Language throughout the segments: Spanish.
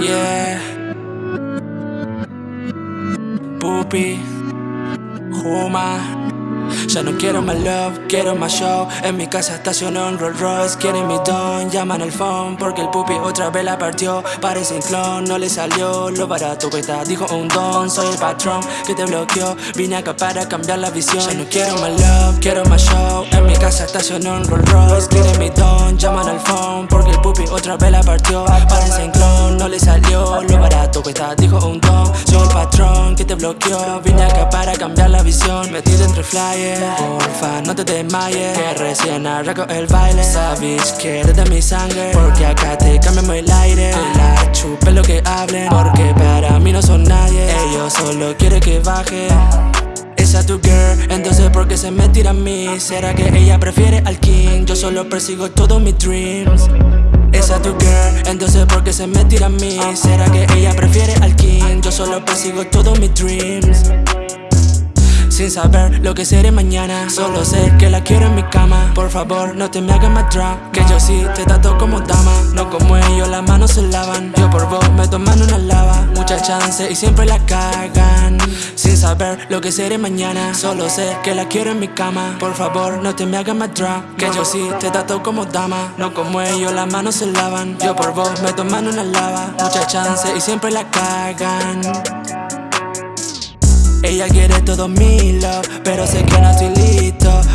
Yeah. Poopy. Roma. Quiero más love, quiero más show. En mi casa estacionó un Rolls Royce Quieren mi don, llaman al phone Porque el pupi otra vez la partió. Parece un clon, no le salió Lo barato que está, dijo un don Soy el patrón que te bloqueó. Vine acá para cambiar la visión. Ya no quiero más love, quiero más show. En mi casa estacionó un Rolls Royce Quieren mi don, llaman al phone Porque el pupi otra vez la partió. Parece un clon, no le salió Que dijo un don Soy el patrón que te bloqueó. Vine acá para cambiar la visión. Metido entre flyers Porfa, no te desmayes Que recién arranco el baile. Sabes que eres de mi sangre Porque acá te cambiamos el aire. La chupe lo que hablen Porque para mí no son nadie. Ellos solo quieren que baje. Esa tu girl, entonces ¿por qué se me tira a mí? ¿Será que ella prefiere al king? Yo solo persigo todos mis dreams. Esa tu entonces ¿por qué se me tira a mí? ¿Será que ella prefiere al king? Yo solo persigo todos mis dreams. Sin saber lo que seré mañana. Solo sé que la quiero en mi cama. Por favor no te me hagas más drag Que yo sí te trato como dama chance y siempre la cagan Sin saber lo que seré mañana Solo sé que la quiero en mi cama. Por favor no te me hagas más drag Que yo sí te trato como dama. No como ellos las manos se lavan. Yo por vos me toman una lava. Mucha chance y siempre la cagan ella quiere todo mi love, pero sé que no estoy listo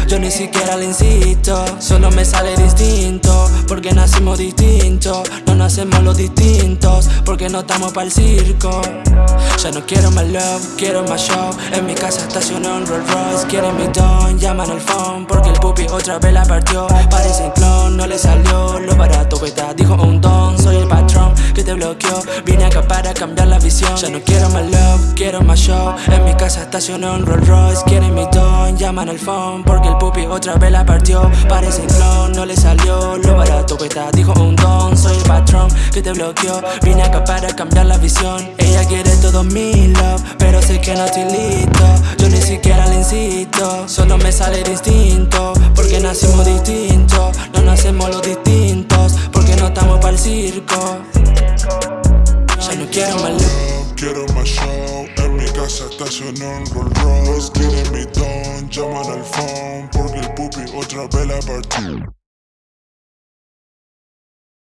Yo ni siquiera le insisto, solo me sale distinto Porque nacimos distintos, no nacemos los distintos Porque no estamos para el circo. Ya no quiero más love, quiero más show En mi casa estacionó un Rolls Royce Quieren mi don, llaman al phone Porque el puppy otra vez la partió Parece un clon, no le salió Lo barato que está, dijo bloqueó. Vine acá para cambiar la visión. Ya no quiero más love, quiero más show. En mi casa estacionó un Rolls Royce. Quieren mi don, llaman al phone. Porque el puppy otra vez la partió. Parece un clon, no le salió Lo barato que está, dijo un don Soy el patrón que te bloqueó. Vine acá para cambiar la visión. Ella quiere todo mi love Pero sé que no estoy listo. Yo ni siquiera le insisto. Solo me sale distinto Porque nacimos distintos. No nacemos los distintos estacionó un Rolls Royce Quieren mi don, llaman al phone Porque el pupi otra vez la partió